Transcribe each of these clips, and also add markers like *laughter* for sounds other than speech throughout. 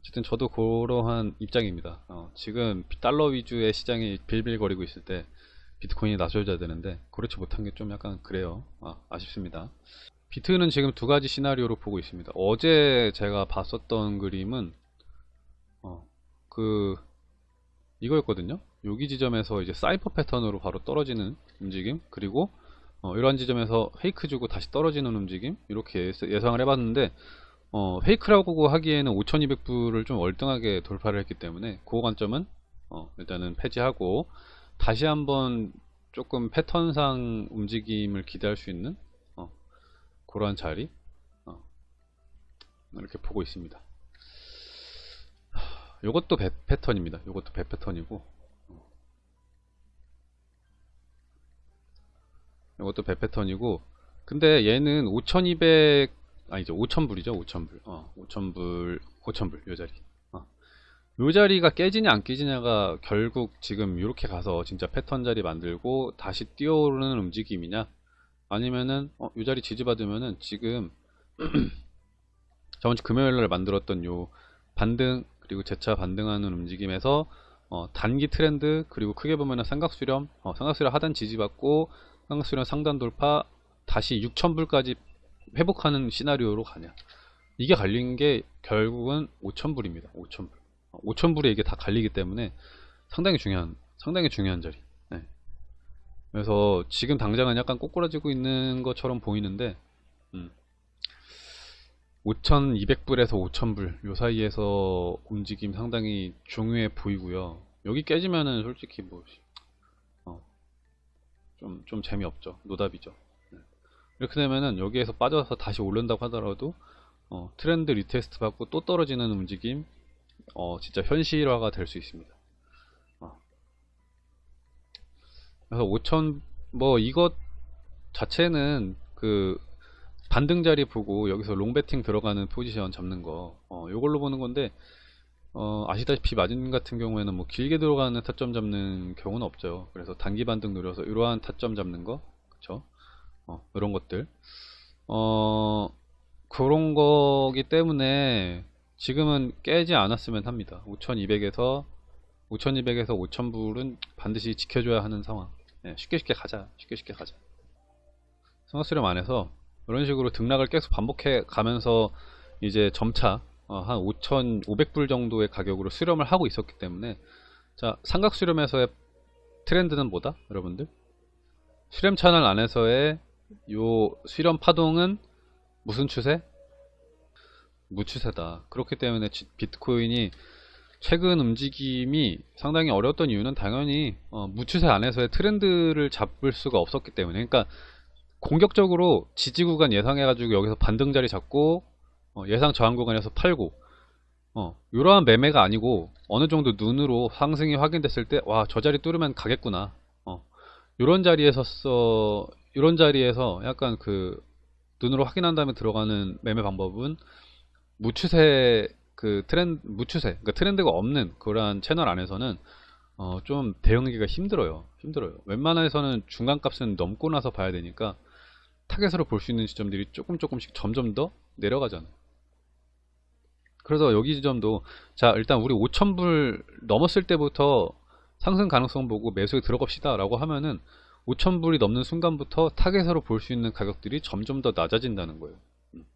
어쨌든 저도 그러한 입장입니다. 어, 지금 달러 위주의 시장이 빌빌거리고 있을 때 비트코인이 나서줘야 되는데 그렇지 못한 게 좀 약간 그래요. 아, 쉽습니다 비트는 지금 두 가지 시나리오로 보고 있습니다. 어제 제가 봤었던 그림은 어, 그 이거였거든요. 여기 지점에서 이제 사이퍼 패턴으로 바로 떨어지는 움직임 그리고 어, 이러한 지점에서 페이크 주고 다시 떨어지는 움직임 이렇게 예상을 해봤는데 어, 페이크라고 하기에는 5200불을 좀 월등하게 돌파를 했기 때문에 그 관점은 어, 일단은 폐지하고 다시 한번 조금 패턴상 움직임을 기대할 수 있는 어, 그러한 자리 어, 이렇게 보고 있습니다. 요것도 배, 패턴입니다. 요것도 배 패턴이고 이것도 배 패턴이고 근데 얘는 5200 아니죠 5000불이죠 5000불. 어. 5000불 5000불 요 자리. 어. 요 자리가 깨지냐 안 깨지냐가 결국 지금 이렇게 가서 진짜 패턴 자리 만들고 다시 뛰어오르는 움직임이냐? 아니면은 어, 요 자리 지지받으면은 지금 *clears throat* 저번주 금요일날 만들었던 요 반등 그리고 재차 반등하는 움직임에서 어, 단기 트렌드 그리고 크게 보면은 삼각수렴 어, 삼각수렴 하단 지지받고 삼각수렴 상단 돌파 다시 6천불까지 회복하는 시나리오로 가냐 이게 갈린 게 결국은 5천불입니다 5천불 5천불에 이게 다 갈리기 때문에 상당히 중요한 상당히 중요한 자리 네. 그래서 지금 당장은 약간 꼬꾸라지고 있는 것처럼 보이는데 음. 5200불에서 5000불 요 사이에서 움직임 상당히 중요해 보이고요 여기 깨지면은 솔직히 뭐 어, 좀, 좀 재미없죠 노답이죠 네. 이렇게 되면은 여기에서 빠져서 다시 오른다고 하더라도 어, 트렌드 retest 받고 또 떨어지는 움직임 어, 진짜 현실화가 될 수 있습니다. 어. 그래서 5000뭐 이것 자체는 그 반등 자리 보고 여기서 long배팅 들어가는 포지션 잡는 거 어, 요걸로 보는 건데 어, 아시다시피 마진 같은 경우에는 뭐 길게 들어가는 타점 잡는 경우는 없죠. 그래서 단기 반등 노려서 이러한 타점 잡는 거 그쵸 어, 이런 것들. 어, 그런 거기 때문에 지금은 깨지 않았으면 합니다. 5200에서 5200에서 5000불은 반드시 지켜줘야 하는 상황. 네, 쉽게 쉽게 가자. 쉽게 쉽게 가자. 성화수렴 안에서 이런 식으로 등락을 계속 반복해 가면서 이제 점차 어, 한 5,500불 정도의 가격으로 수렴을 하고 있었기 때문에 자 삼각 수렴에서의 트렌드는 뭐다 여러분들? 수렴 채널 안에서의 요 수렴 파동은 무슨 추세? 무추세다. 그렇기 때문에 비트코인이 최근 움직임이 상당히 어려웠던 이유는 당연히 어, 무추세 안에서의 트렌드를 잡을 수가 없었기 때문에. 그러니까 공격적으로 지지 구간 예상해가지고 여기서 반등 자리 잡고 어, 예상 저항 구간에서 팔고 어, 이러한 매매가 아니고 어느 정도 눈으로 상승이 확인됐을 때 와 저 자리 뚫으면 가겠구나. 어, 이런 자리에서 써 이런 자리에서 약간 그 눈으로 확인한 다음에 들어가는 매매 방법은 무추세 그 트렌드 무추세 그러니까 트렌드가 없는 그러한 채널 안에서는 어, 좀 대응하기가 힘들어요. 힘들어요. 웬만해서는 중간값은 넘고 나서 봐야 되니까 타겟으로 볼 수 있는 지점들이 조금 조금씩 점점 더 내려가잖아요. 그래서 여기 지점도 자 일단 우리 5천불 넘었을 때부터 상승 가능성 보고 매수에 들어갑시다 라고 하면은 5천불이 넘는 순간부터 타겟으로 볼 수 있는 가격들이 점점 더 낮아진다는 거예요 음.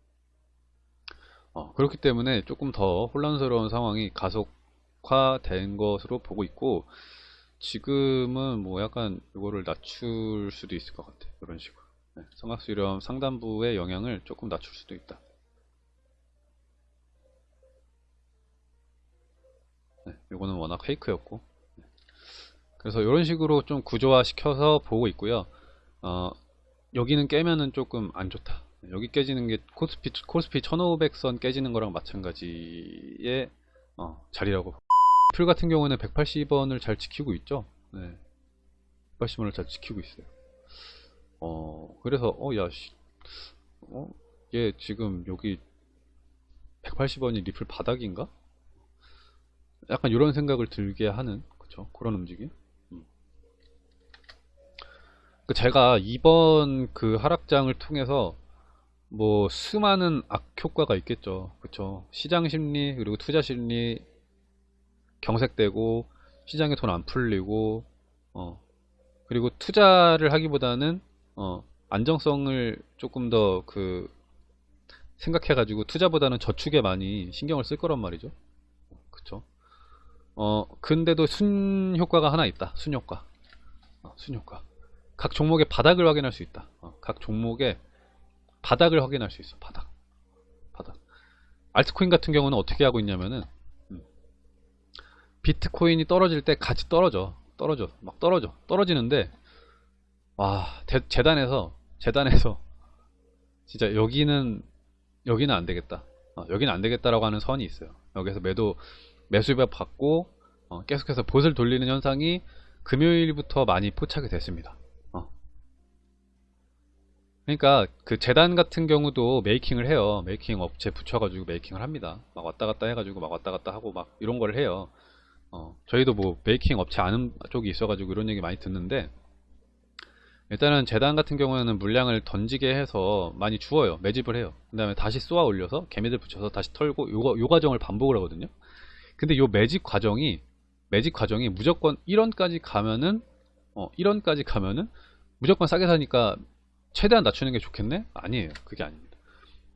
어, 그렇기 때문에 조금 더 혼란스러운 상황이 가속화된 것으로 보고 있고 지금은 뭐 약간 이거를 낮출 수도 있을 것 같아요 이런 식으로 네, 성악수렴 상단부의 영향을 조금 낮출 수도 있다. 네, 이거는 워낙 페이크였고 네. 그래서 이런 식으로 좀 구조화 시켜서 보고 있고요. 어, 여기는 깨면은 조금 안 좋다. 여기 깨지는 게 코스피, 코스피 1500선 깨지는 거랑 마찬가지의 어, 자리라고 풀 같은 경우는 180원을 잘 지키고 있죠. 네. 180원을 잘 지키고 있어요. 어 그래서 어야 어? 얘 지금 여기 180원이 리플 바닥인가? 약간 이런 생각을 들게 하는 그쵸 그런 움직임 제가 이번 그 하락장을 통해서 뭐 수많은 악효과가 있겠죠. 그쵸 시장 심리 그리고 투자 심리 경색되고 시장에 돈 안 풀리고 어 그리고 투자를 하기보다는 어 안정성을 조금 더 그 생각해 가지고 투자보다는 저축에 많이 신경을 쓸 거란 말이죠. 그쵸 어 근데도 순 효과가 하나 있다. 순 효과. 어, 순 효과. 각 종목의 바닥을 확인할 수 있다. 어, 각 종목의 바닥을 확인할 수 있어. 바닥. 바닥. 알트코인 같은 경우는 어떻게 하고 있냐면은 음, 비트코인이 떨어질 때 같이 떨어져. 떨어져. 막 떨어져. 떨어지는데 와, 대- 재단에서 재단에서 *laughs* 진짜 여기는 여기는 안 되겠다. 어, 여기는 안 되겠다라고 하는 선이 있어요. 여기서 매도 매수입 받고 어, 계속해서 봇을 돌리는 현상이 금요일부터 많이 포착이 됐습니다. 어. 그러니까 그 재단 같은 경우도 making을 해요. making 업체 붙여가지고 making을 합니다. 막 왔다 갔다 해가지고 막 왔다 갔다 하고 막 이런 걸 해요. 어, 저희도 뭐 making 업체 아는 쪽이 있어가지고 이런 얘기 많이 듣는데 일단은 재단 같은 경우에는 물량을 던지게 해서 많이 주어요. 매집을 해요. 그 다음에 다시 쏘아 올려서 개미들 붙여서 다시 털고 요, 요 과정을 반복을 하거든요. 근데 요 매집 과정이 매집 과정이 무조건 1원까지 가면은 어 1원까지 가면은 무조건 싸게 사니까 최대한 낮추는 게 좋겠네? 아니에요. 그게 아닙니다.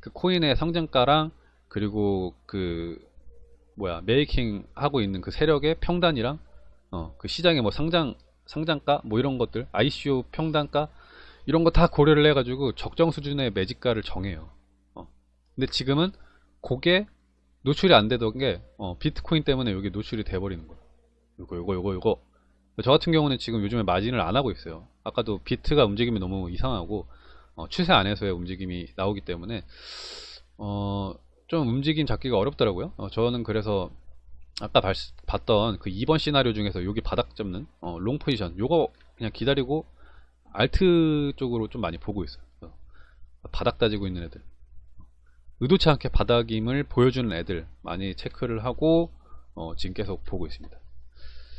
그 코인의 상장가랑 그리고 그 뭐야 메이킹 하고 있는 그 세력의 평단이랑 어 그 시장의 뭐 상장 상장가 뭐 이런 것들 ICO 평단가 이런 거 다 고려를 해가지고 적정 수준의 매집가를 정해요. 어. 근데 지금은 그게 노출이 안 되던 게 어, 비트코인 때문에 여기 노출이 돼버리는 거예요. 요거 요거 요거 요거 저 같은 경우는 지금 요즘에 마진을 안 하고 있어요. 아까도 비트가 움직임이 너무 이상하고 어, 추세 안에서의 움직임이 나오기 때문에 어, 좀 움직임 잡기가 어렵더라고요. 어, 저는 그래서 아까 발- 봤던 그 2번 시나리오 중에서 여기 바닥 잡는 어, long 포지션 요거 그냥 기다리고 alt 쪽으로 좀 많이 보고 있어요. 어, 바닥 따지고 있는 애들 의도치 않게 바닥임을 보여주는 애들 많이 체크를 하고 어, 지금 계속 보고 있습니다.